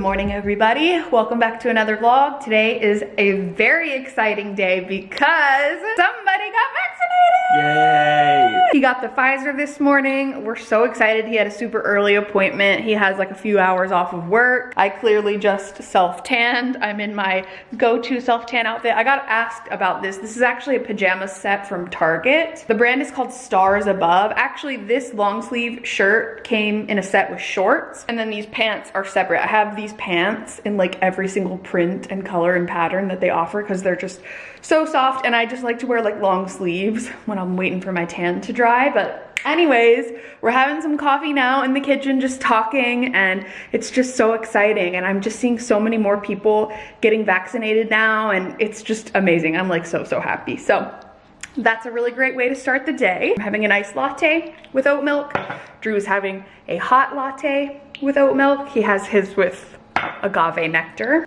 Good morning, everybody. Welcome back to another vlog. Today is a very exciting day because somebody got vaccinated. Yay! He got the Pfizer this morning. We're so excited. He had a super early appointment. He has like a few hours off of work. I clearly just self-tanned. I'm in my go-to self-tan outfit. I got asked about this. This is actually a pajama set from Target. The brand is called Stars Above. Actually, this long sleeve shirt came in a set with shorts and then these pants are separate. I have have these pants in like every single print and color and pattern that they offer because they're just so soft and I just like to wear like long sleeves when I'm waiting for my tan to dry. But anyways, we're having some coffee now in the kitchen just talking and it's just so exciting and I'm just seeing so many more people getting vaccinated now and it's just amazing. I'm like so, so happy. So that's a really great way to start the day. I'm having a nice latte with oat milk. Drew's having a hot latte with oat milk. He has his with agave nectar.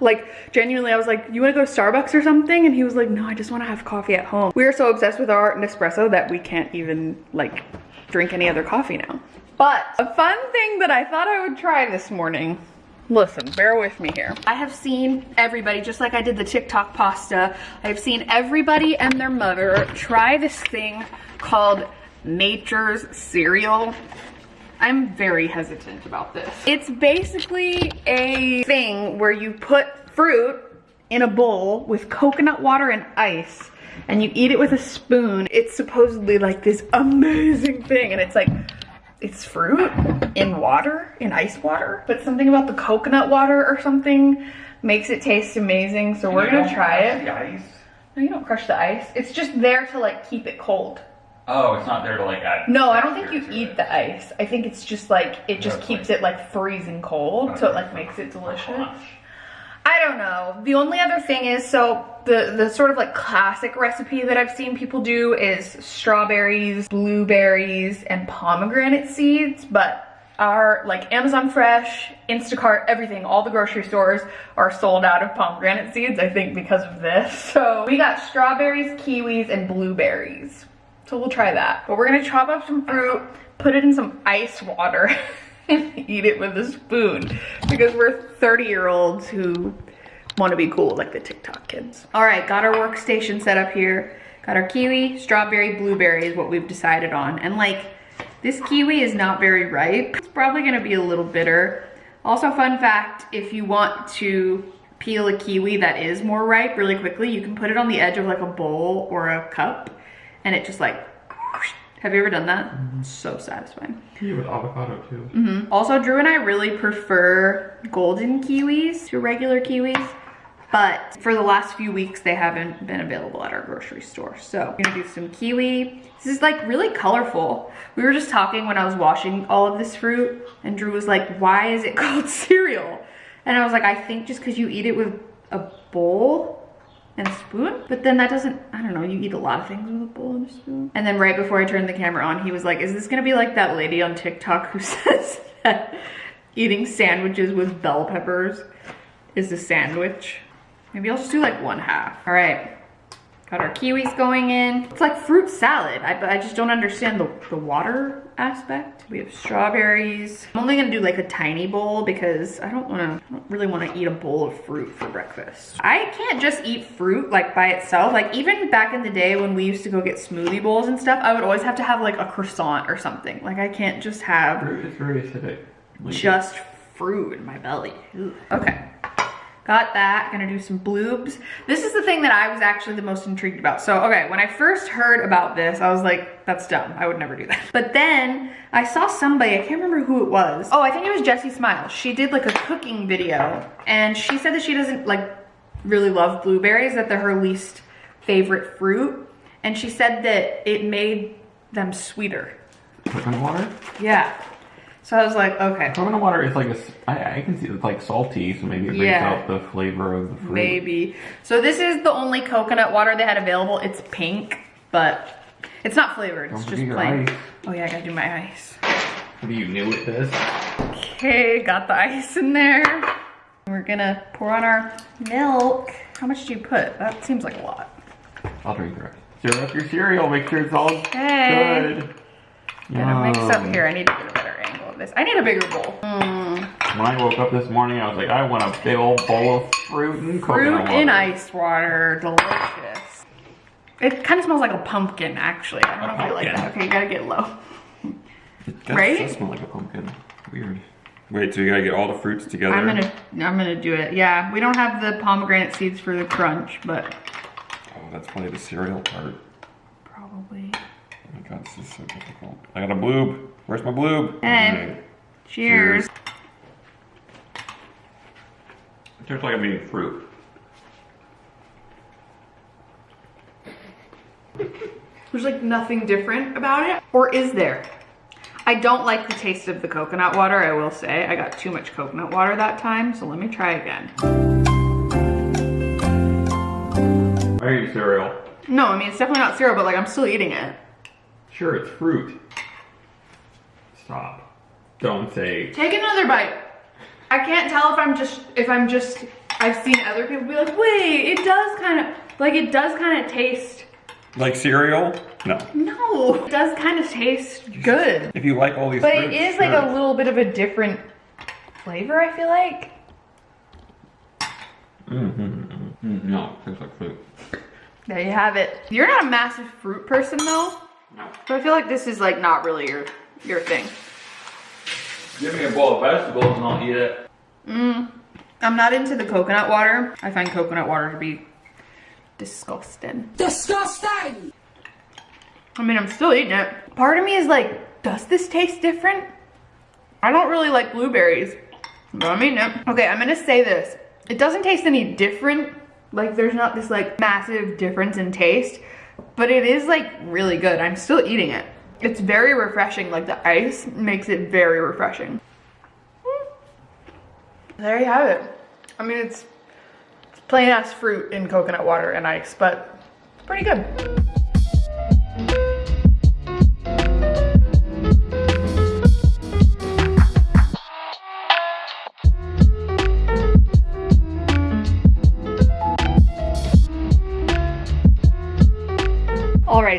Like genuinely, I was like, you wanna go to Starbucks or something? And he was like, no, I just wanna have coffee at home. We are so obsessed with our Nespresso that we can't even like drink any other coffee now. But a fun thing that I thought I would try this morning Listen, bear with me here. I have seen everybody, just like I did the TikTok pasta, I've seen everybody and their mother try this thing called Nature's Cereal. I'm very hesitant about this. It's basically a thing where you put fruit in a bowl with coconut water and ice and you eat it with a spoon. It's supposedly like this amazing thing and it's like it's fruit in water, in ice water, but something about the coconut water or something makes it taste amazing. So we're gonna try it. The ice. No, you don't crush the ice. It's just there to like keep it cold. Oh, it's not there to like add. No, I don't think you eat it. the ice. I think it's just like it just keeps it like freezing cold, so it like makes it delicious. I don't know. The only other thing is, so the, the sort of like classic recipe that I've seen people do is strawberries, blueberries, and pomegranate seeds, but our like Amazon Fresh, Instacart, everything, all the grocery stores are sold out of pomegranate seeds, I think because of this. So we got strawberries, kiwis, and blueberries. So we'll try that. But we're gonna chop up some fruit, put it in some ice water, and eat it with a spoon because we're 30 year olds who want to be cool like the TikTok kids. All right, got our workstation set up here. Got our kiwi, strawberry, blueberry is what we've decided on. And like, this kiwi is not very ripe. It's probably gonna be a little bitter. Also fun fact, if you want to peel a kiwi that is more ripe really quickly, you can put it on the edge of like a bowl or a cup and it just like have you ever done that? Mm -hmm. So satisfying. Kiwi with avocado too. Mm -hmm. Also, Drew and I really prefer golden kiwis to regular kiwis. But for the last few weeks, they haven't been available at our grocery store. So I'm gonna do some kiwi. This is like really colorful. We were just talking when I was washing all of this fruit and Drew was like, why is it called cereal? And I was like, I think just cause you eat it with a bowl and spoon. But then that doesn't, I don't know, you eat a lot of things with a bowl and a spoon. And then right before I turned the camera on, he was like, is this gonna be like that lady on TikTok who says that eating sandwiches with bell peppers is a sandwich? Maybe I'll just do like one half. All right, Got our kiwis going in. It's like fruit salad. I, I just don't understand the, the water aspect. We have strawberries. I'm only gonna do like a tiny bowl because I don't wanna, I don't really wanna eat a bowl of fruit for breakfast. I can't just eat fruit like by itself. Like even back in the day when we used to go get smoothie bowls and stuff, I would always have to have like a croissant or something. Like I can't just have- Fruit is very acidic. Just fruit in my belly. Ugh. Okay. Got that, gonna do some bloobs. This is the thing that I was actually the most intrigued about. So, okay, when I first heard about this, I was like, that's dumb, I would never do that. But then I saw somebody, I can't remember who it was. Oh, I think it was Jessie Smile. She did like a cooking video and she said that she doesn't like really love blueberries, that they're her least favorite fruit. And she said that it made them sweeter. Coconut water? Yeah. So I was like, okay. Coconut water is like a, I, I can see it's like salty, so maybe it brings yeah. out the flavor of the fruit. Maybe. So this is the only coconut water they had available. It's pink, but it's not flavored. Don't it's just plain. Ice. Oh yeah, I gotta do my ice. What do you knew it this? Okay, got the ice in there. We're gonna pour on our milk. How much do you put? That seems like a lot. I'll drink the rest. Stir up your cereal, make sure it's all okay. good. Gonna mix up here, I need to get a this. I need a bigger bowl. Mm, When I woke up this morning, I was like, I want a big old bowl of fruit and fruit coconut water. in ice water, delicious. It kind of smells like a pumpkin, actually. I don't know if you like that. Okay, you gotta get low. It does, Right? does smell like a pumpkin. Weird. Wait, so you gotta get all the fruits together? I'm gonna, I'm gonna do it. Yeah, we don't have the pomegranate seeds for the crunch, but Oh, that's probably the cereal part. probably. Oh my god, this is so difficult. I got a bloob. Where's my bloob? Hey. Cheers. It tastes like I'm eating fruit. There's like nothing different about it. Or is there? I don't like the taste of the coconut water, I will say. I got too much coconut water that time, so let me try again. I eat cereal. No, I mean, it's definitely not cereal, but like I'm still eating it. Sure, it's fruit. Stop. Don't say. Take another bite. I can't tell if I'm just, if I'm just, I've seen other people be like, wait, it does kind of, like it does kind of taste, Like cereal? No. no, it does kind of taste good. If you like all these But it fruits, is like sure. a little bit of a different flavor, I feel like. Mm-hmm. Mm, no, it tastes like fruit. There you have it. You're not a massive fruit person though. No. So I feel like this is like not really your your thing. Give me a bowl of vegetables and I'll eat it. Mm. I'm not into the coconut water. I find coconut water to be disgusting. Disgusting! I mean, I'm still eating it. Part of me is like, does this taste different? I don't really like blueberries, but I'm eating it. Okay, I'm gonna say this. It doesn't taste any different. Like, there's not this like massive difference in taste, but it is like really good. I'm still eating it. It's very refreshing. Like, the ice makes it very refreshing. Mm. There you have it. I mean, it's, it's plain ass fruit in coconut water and ice, but it's pretty good.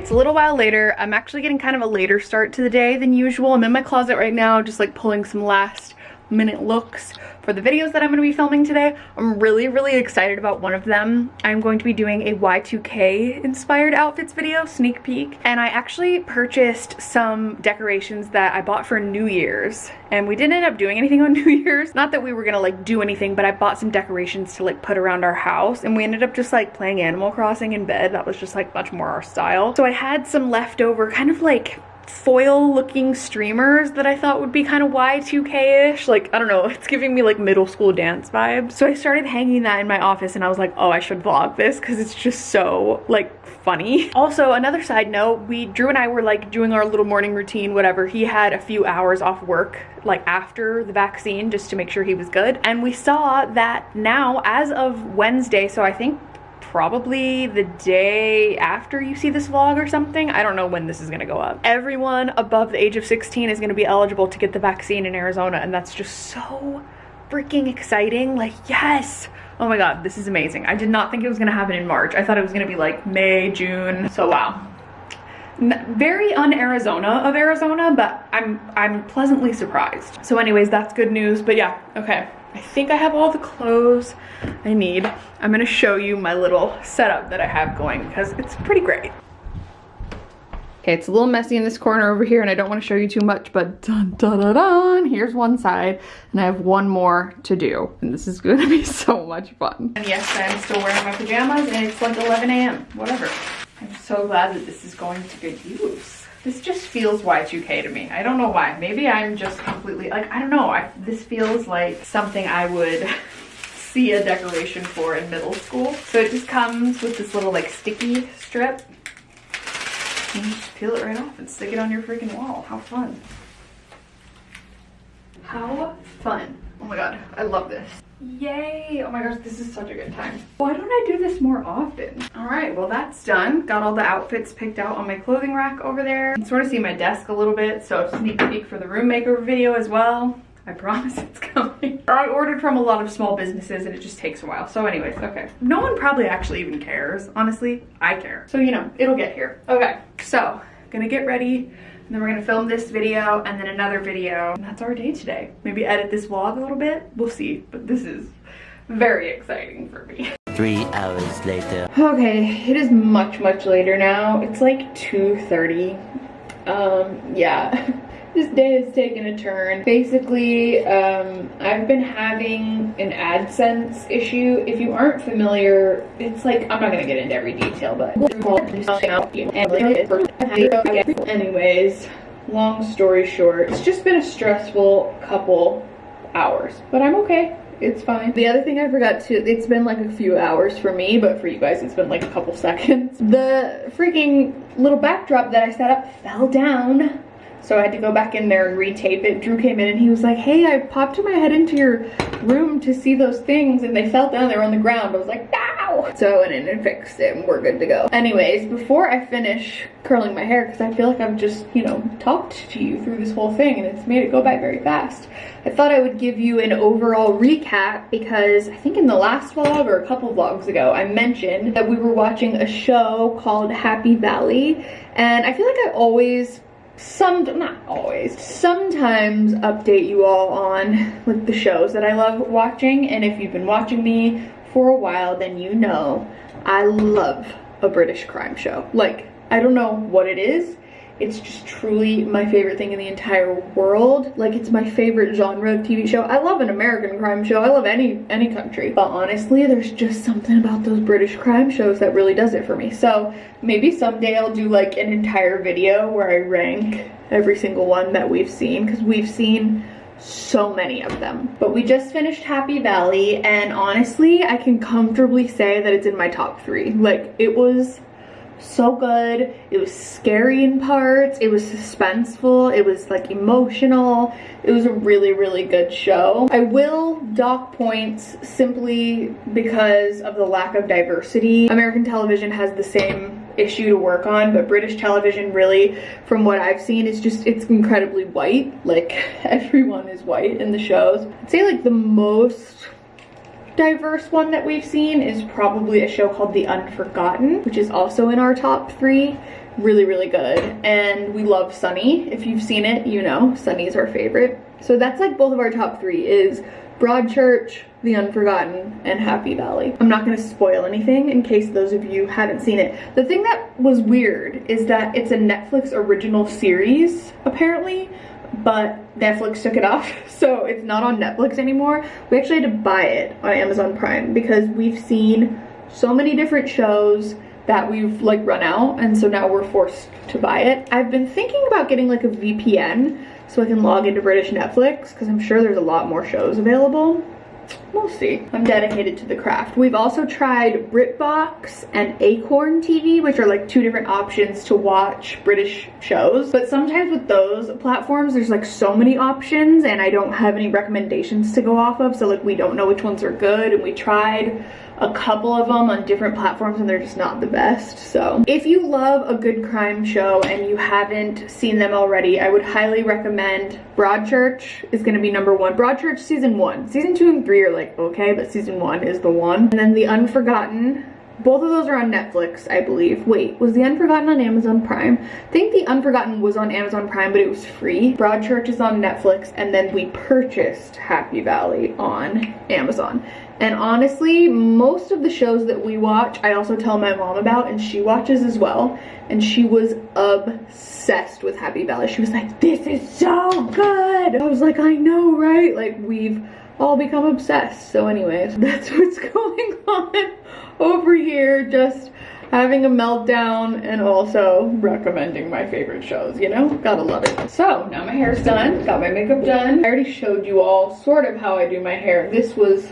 It's a little while later. I'm actually getting kind of a later start to the day than usual. I'm in my closet right now, just like pulling some last minute looks for the videos that I'm going to be filming today. I'm really, really excited about one of them. I'm going to be doing a Y2K inspired outfits video, sneak peek. And I actually purchased some decorations that I bought for New Year's. And we didn't end up doing anything on New Year's. Not that we were gonna like do anything, but I bought some decorations to like put around our house. And we ended up just like playing Animal Crossing in bed. That was just like much more our style. So I had some leftover kind of like foil looking streamers that I thought would be kind of Y2K-ish. Like, I don't know, it's giving me like middle school dance vibes. So I started hanging that in my office and I was like, oh, I should vlog this because it's just so like funny. Also, another side note, we, Drew and I were like doing our little morning routine, whatever. He had a few hours off work like after the vaccine just to make sure he was good. And we saw that now as of Wednesday, so I think probably the day after you see this vlog or something. I don't know when this is gonna go up. Everyone above the age of 16 is gonna be eligible to get the vaccine in Arizona and that's just so freaking exciting. Like, yes! Oh my god, this is amazing. I did not think it was gonna happen in March. I thought it was gonna be like May, June. So wow. Very un-Arizona of Arizona, but I'm I'm pleasantly surprised. So anyways, that's good news. But yeah, okay. I think I have all the clothes I need. I'm gonna show you my little setup that I have going because it's pretty great. Okay, it's a little messy in this corner over here and I don't want to show you too much, but dun dun dun dun, here's one side and I have one more to do. And this is gonna be so much fun. And yes, I'm still wearing my pajamas and it's like 11 a.m., whatever. I'm so glad that this is going to good use. This just feels Y2K to me. I don't know why. Maybe I'm just completely, like, I don't know. I, this feels like something I would see a decoration for in middle school. So it just comes with this little like sticky strip. And you just peel it right off and stick it on your freaking wall. How fun. How fun. Oh my god, I love this. Yay! Oh my gosh, this is such a good time. Why don't I do this more often? All right, well that's done. Got all the outfits picked out on my clothing rack over there. You can sort of see my desk a little bit, so sneak peek for the room makeover video as well. I promise it's coming. I ordered from a lot of small businesses and it just takes a while. So anyways, okay. No one probably actually even cares. Honestly, I care. So you know, it'll get here. Okay, so gonna get ready then we're gonna film this video and then another video. And that's our day today. Maybe edit this vlog a little bit. We'll see, but this is very exciting for me. Three hours later. Okay, it is much, much later now. It's like 2.30. Um, yeah. this day has taken a turn. Basically, um, I've been having an AdSense issue. If you aren't familiar, it's like, I'm not gonna get into every detail, but anyways, long story short, it's just been a stressful couple hours, but I'm okay. It's fine. The other thing I forgot to, it's been like a few hours for me, but for you guys, it's been like a couple seconds. The freaking little backdrop that I set up fell down. So I had to go back in there and retape it. Drew came in and he was like, hey, I popped my head into your room to see those things and they fell down, they were on the ground. I was like, no! So I went in and fixed it and we're good to go. Anyways, before I finish curling my hair, because I feel like I've just, you know, talked to you through this whole thing and it's made it go by very fast. I thought I would give you an overall recap because I think in the last vlog or a couple vlogs ago, I mentioned that we were watching a show called Happy Valley and I feel like I always some not always. Sometimes update you all on like the shows that i love watching and if you've been watching me for a while then you know i love a british crime show. Like i don't know what it is it's just truly my favorite thing in the entire world. Like it's my favorite genre of TV show. I love an American crime show. I love any any country. But honestly, there's just something about those British crime shows that really does it for me. So maybe someday I'll do like an entire video where I rank every single one that we've seen because we've seen so many of them. But we just finished Happy Valley and honestly, I can comfortably say that it's in my top three. Like it was so good. It was scary in parts. It was suspenseful. It was like emotional. It was a really really good show. I will dock points simply because of the lack of diversity. American television has the same issue to work on but british television really from what i've seen is just it's incredibly white. Like everyone is white in the shows. I'd say like the most diverse one that we've seen is probably a show called The Unforgotten, which is also in our top three. Really, really good. And we love Sunny. If you've seen it, you know Sunny is our favorite. So that's like both of our top three is Broadchurch, The Unforgotten, and Happy Valley. I'm not gonna spoil anything in case those of you haven't seen it. The thing that was weird is that it's a Netflix original series, apparently, but Netflix took it off, so it's not on Netflix anymore. We actually had to buy it on Amazon Prime because we've seen so many different shows that we've like run out and so now we're forced to buy it. I've been thinking about getting like a VPN so I can log into British Netflix because I'm sure there's a lot more shows available. We'll see. I'm dedicated to the craft. We've also tried BritBox and Acorn TV, which are like two different options to watch British shows. But sometimes with those platforms, there's like so many options and I don't have any recommendations to go off of. So like we don't know which ones are good and we tried a couple of them on different platforms and they're just not the best. So if you love a good crime show and you haven't seen them already, I would highly recommend Broadchurch is gonna be number one. Broadchurch season one. Season two and three are like, okay, but season one is the one. And then The Unforgotten, both of those are on Netflix, I believe. Wait, was The Unforgotten on Amazon Prime? I think The Unforgotten was on Amazon Prime, but it was free. Broadchurch is on Netflix, and then we purchased Happy Valley on Amazon. And honestly, most of the shows that we watch, I also tell my mom about, and she watches as well. And she was obsessed with Happy Valley. She was like, this is so good. I was like, I know, right? Like, we've all become obsessed. So anyways, that's what's going on over here. Just having a meltdown and also recommending my favorite shows, you know? Gotta love it. So now my hair's done, got my makeup done. I already showed you all sort of how I do my hair. This was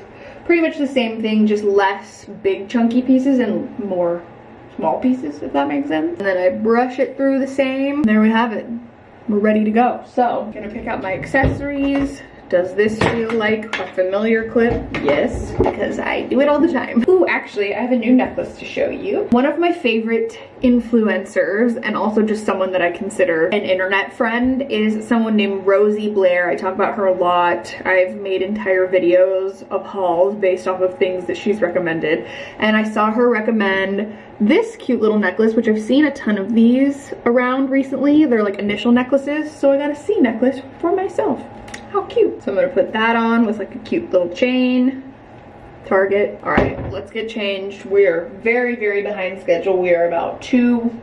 pretty much the same thing, just less big chunky pieces and more small pieces, if that makes sense. And then I brush it through the same. There we have it. We're ready to go. So, gonna pick out my accessories. Does this feel like a familiar clip? Yes, because I do it all the time. Ooh, actually, I have a new necklace to show you. One of my favorite influencers and also just someone that I consider an internet friend is someone named Rosie Blair. I talk about her a lot. I've made entire videos of hauls based off of things that she's recommended. And I saw her recommend this cute little necklace, which I've seen a ton of these around recently. They're like initial necklaces, so I got a C necklace for myself. How cute. So I'm gonna put that on with like a cute little chain. Target. All right, let's get changed. We are very, very behind schedule. We are about two,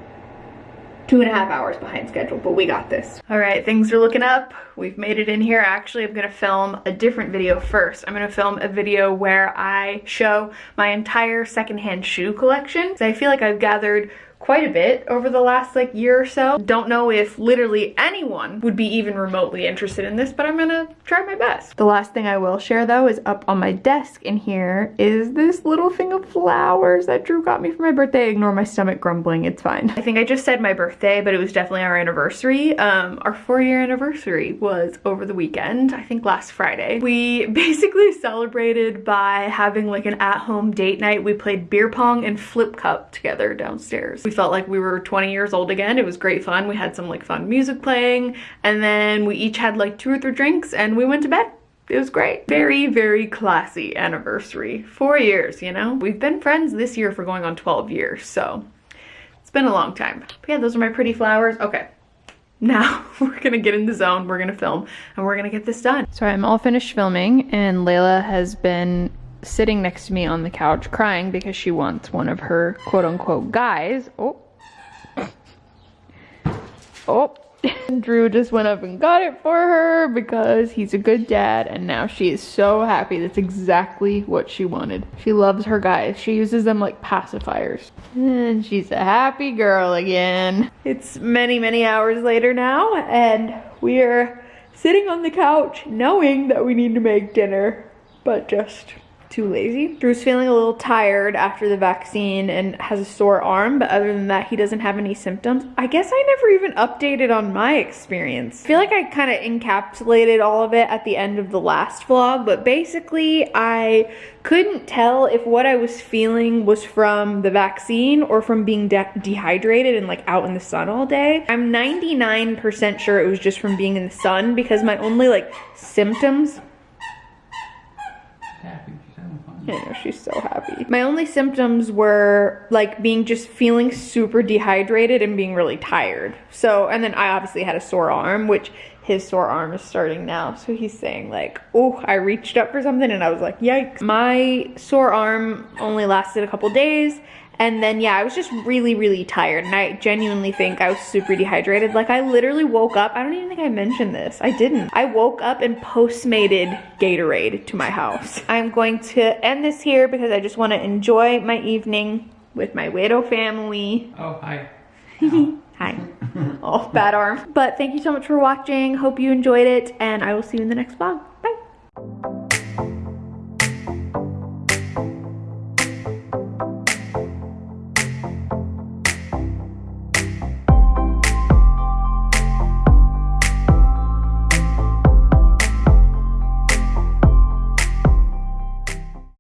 two and a half hours behind schedule, but we got this. All right, things are looking up. We've made it in here. Actually, I'm gonna film a different video first. I'm gonna film a video where I show my entire secondhand shoe collection. So I feel like I've gathered quite a bit over the last like year or so. Don't know if literally anyone would be even remotely interested in this, but I'm gonna try my best. The last thing I will share though is up on my desk in here is this little thing of flowers that Drew got me for my birthday. Ignore my stomach grumbling, it's fine. I think I just said my birthday, but it was definitely our anniversary. Um, our four year anniversary was over the weekend, I think last Friday. We basically celebrated by having like an at-home date night. We played beer pong and flip cup together downstairs. We felt like we were 20 years old again. It was great fun. We had some like fun music playing and then we each had like two or three drinks and we went to bed. It was great. Very, very classy anniversary. Four years, you know? We've been friends this year for going on 12 years, so it's been a long time. But yeah, those are my pretty flowers. Okay, now we're gonna get in the zone, we're gonna film, and we're gonna get this done. So I'm all finished filming and Layla has been sitting next to me on the couch crying because she wants one of her quote unquote guys. Oh. Oh. Drew just went up and got it for her because he's a good dad and now she is so happy. That's exactly what she wanted. She loves her guys. She uses them like pacifiers. And she's a happy girl again. It's many, many hours later now and we are sitting on the couch knowing that we need to make dinner, but just too lazy. Drew's feeling a little tired after the vaccine and has a sore arm, but other than that, he doesn't have any symptoms. I guess I never even updated on my experience. I feel like I kind of encapsulated all of it at the end of the last vlog, but basically I couldn't tell if what I was feeling was from the vaccine or from being de dehydrated and like out in the sun all day. I'm 99% sure it was just from being in the sun because my only like symptoms I know, she's so happy. My only symptoms were like being just feeling super dehydrated and being really tired. So, and then I obviously had a sore arm, which his sore arm is starting now. So he's saying like, oh, I reached up for something and I was like, yikes. My sore arm only lasted a couple days and then, yeah, I was just really, really tired. And I genuinely think I was super dehydrated. Like, I literally woke up. I don't even think I mentioned this. I didn't. I woke up and postmated Gatorade to my house. I'm going to end this here because I just want to enjoy my evening with my widow family. Oh, hi. Hi. oh, bad arm. But thank you so much for watching. Hope you enjoyed it. And I will see you in the next vlog. Bye.